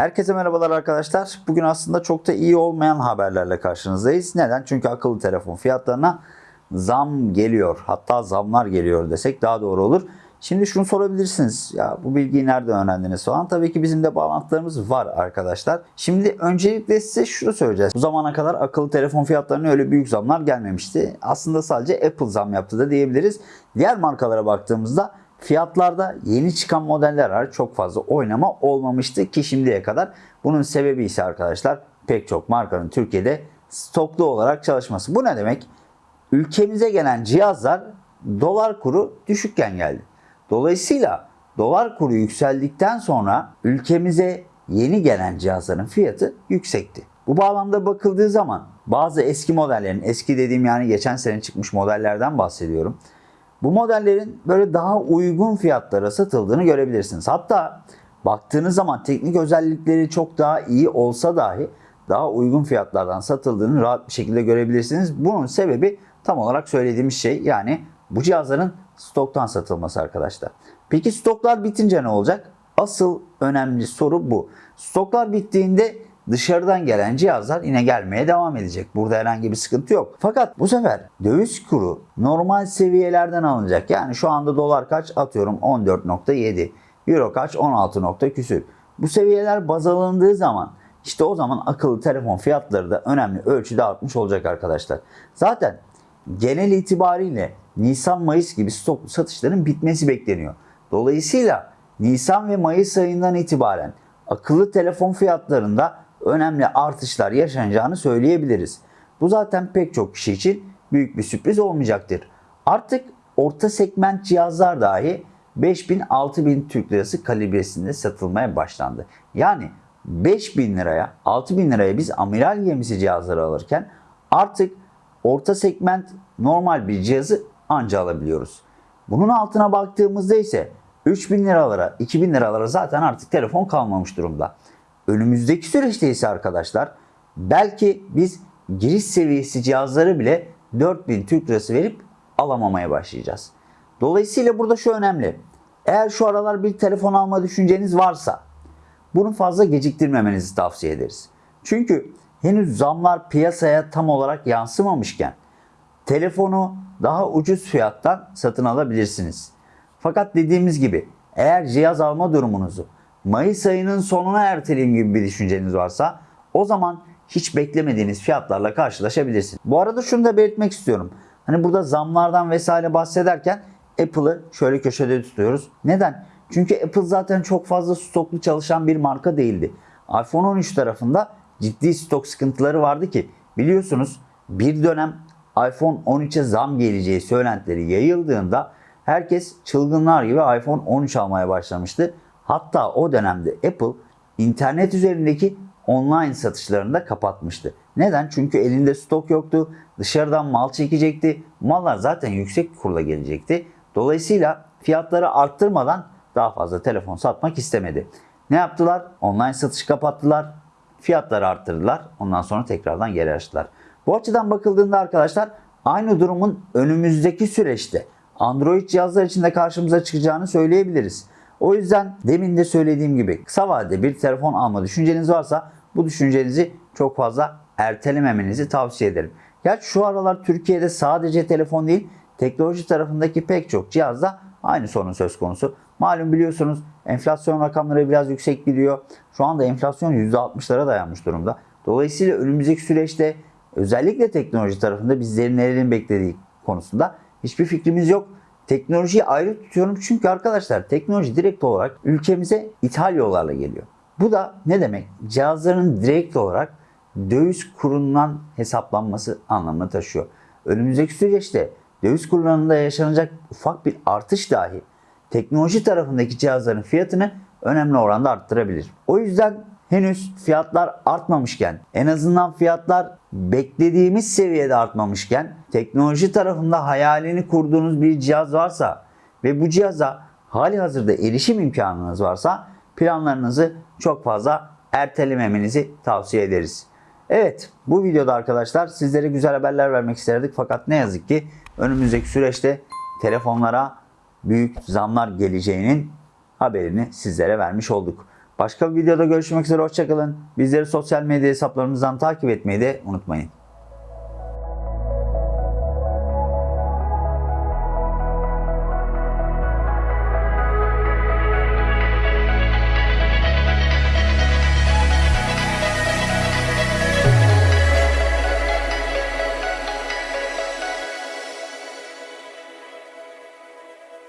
Herkese merhabalar arkadaşlar. Bugün aslında çok da iyi olmayan haberlerle karşınızdayız. Neden? Çünkü akıllı telefon fiyatlarına zam geliyor. Hatta zamlar geliyor desek daha doğru olur. Şimdi şunu sorabilirsiniz. Ya bu bilgiyi nereden öğrendiniz falan. Tabii ki bizim de bağlantılarımız var arkadaşlar. Şimdi öncelikle size şunu söyleyeceğiz. Bu zamana kadar akıllı telefon fiyatlarına öyle büyük zamlar gelmemişti. Aslında sadece Apple zam yaptı da diyebiliriz. Diğer markalara baktığımızda Fiyatlarda yeni çıkan modeller var çok fazla oynama olmamıştı ki şimdiye kadar. Bunun sebebi ise arkadaşlar pek çok markanın Türkiye'de stoklu olarak çalışması. Bu ne demek? Ülkemize gelen cihazlar dolar kuru düşükken geldi. Dolayısıyla dolar kuru yükseldikten sonra ülkemize yeni gelen cihazların fiyatı yüksekti. Bu bağlamda bakıldığı zaman bazı eski modellerin, eski dediğim yani geçen sene çıkmış modellerden bahsediyorum. Bu modellerin böyle daha uygun fiyatlara satıldığını görebilirsiniz. Hatta baktığınız zaman teknik özellikleri çok daha iyi olsa dahi daha uygun fiyatlardan satıldığını rahat bir şekilde görebilirsiniz. Bunun sebebi tam olarak söylediğimiz şey yani bu cihazların stoktan satılması arkadaşlar. Peki stoklar bitince ne olacak? Asıl önemli soru bu. Stoklar bittiğinde dışarıdan gelen cihazlar yine gelmeye devam edecek. Burada herhangi bir sıkıntı yok. Fakat bu sefer döviz kuru normal seviyelerden alınacak. Yani şu anda dolar kaç atıyorum 14.7. Euro kaç 16 nokta küsür. Bu seviyeler baz alındığı zaman işte o zaman akıllı telefon fiyatları da önemli ölçüde artmış olacak arkadaşlar. Zaten genel itibariyle Nisan-Mayıs gibi stok satışların bitmesi bekleniyor. Dolayısıyla Nisan ve Mayıs ayından itibaren akıllı telefon fiyatlarında önemli artışlar yaşanacağını söyleyebiliriz. Bu zaten pek çok kişi için büyük bir sürpriz olmayacaktır. Artık orta segment cihazlar dahi 5000-6000 Türk Lirası kalibresinde satılmaya başlandı. Yani 5000 liraya 6000 liraya biz amiral gemisi cihazları alırken artık orta segment normal bir cihazı anca alabiliyoruz. Bunun altına baktığımızda ise 3000 liralara 2000 liralara zaten artık telefon kalmamış durumda. Önümüzdeki süreçte ise arkadaşlar belki biz giriş seviyesi cihazları bile 4000 Türk Lirası verip alamamaya başlayacağız. Dolayısıyla burada şu önemli. Eğer şu aralar bir telefon alma düşünceniz varsa bunu fazla geciktirmemenizi tavsiye ederiz. Çünkü henüz zamlar piyasaya tam olarak yansımamışken telefonu daha ucuz fiyattan satın alabilirsiniz. Fakat dediğimiz gibi eğer cihaz alma durumunuzu Mayıs ayının sonuna erteleyeyim gibi bir düşünceniz varsa o zaman hiç beklemediğiniz fiyatlarla karşılaşabilirsiniz. Bu arada şunu da belirtmek istiyorum. Hani burada zamlardan vesaire bahsederken Apple'ı şöyle köşede tutuyoruz. Neden? Çünkü Apple zaten çok fazla stoklu çalışan bir marka değildi. iPhone 13 tarafında ciddi stok sıkıntıları vardı ki biliyorsunuz bir dönem iPhone 13'e zam geleceği söylentileri yayıldığında herkes çılgınlar gibi iPhone 13 almaya başlamıştı. Hatta o dönemde Apple internet üzerindeki online satışlarını da kapatmıştı. Neden? Çünkü elinde stok yoktu. Dışarıdan mal çekecekti. Mallar zaten yüksek kurla gelecekti. Dolayısıyla fiyatları arttırmadan daha fazla telefon satmak istemedi. Ne yaptılar? Online satış kapattılar. Fiyatları arttırdılar. Ondan sonra tekrardan geri açtılar. Bu açıdan bakıldığında arkadaşlar aynı durumun önümüzdeki süreçte Android cihazlar için de karşımıza çıkacağını söyleyebiliriz. O yüzden demin de söylediğim gibi kısa vadede bir telefon alma düşünceniz varsa bu düşüncenizi çok fazla ertelememenizi tavsiye ederim. Gerçi şu aralar Türkiye'de sadece telefon değil teknoloji tarafındaki pek çok cihazda aynı sorun söz konusu. Malum biliyorsunuz enflasyon rakamları biraz yüksek gidiyor. Şu anda enflasyon %60'lara dayanmış durumda. Dolayısıyla önümüzdeki süreçte özellikle teknoloji tarafında bizlerin nelerin beklediği konusunda hiçbir fikrimiz yok. Teknolojiyi ayrı tutuyorum çünkü arkadaşlar teknoloji direkt olarak ülkemize ithal yollarla geliyor. Bu da ne demek? Cihazların direkt olarak döviz kurundan hesaplanması anlamına taşıyor. Önümüzdeki süreçte döviz kurlarında yaşanacak ufak bir artış dahi teknoloji tarafındaki cihazların fiyatını önemli oranda arttırabilir. O yüzden henüz fiyatlar artmamışken en azından fiyatlar beklediğimiz seviyede artmamışken teknoloji tarafında hayalini kurduğunuz bir cihaz varsa ve bu cihaza hali hazırda erişim imkanınız varsa planlarınızı çok fazla ertelememenizi tavsiye ederiz. Evet bu videoda arkadaşlar sizlere güzel haberler vermek isterdik fakat ne yazık ki önümüzdeki süreçte telefonlara büyük zamlar geleceğinin haberini sizlere vermiş olduk. Başka bir videoda görüşmek üzere hoşçakalın. Bizleri sosyal medya hesaplarımızdan takip etmeyi de unutmayın.